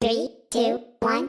Three, two, one,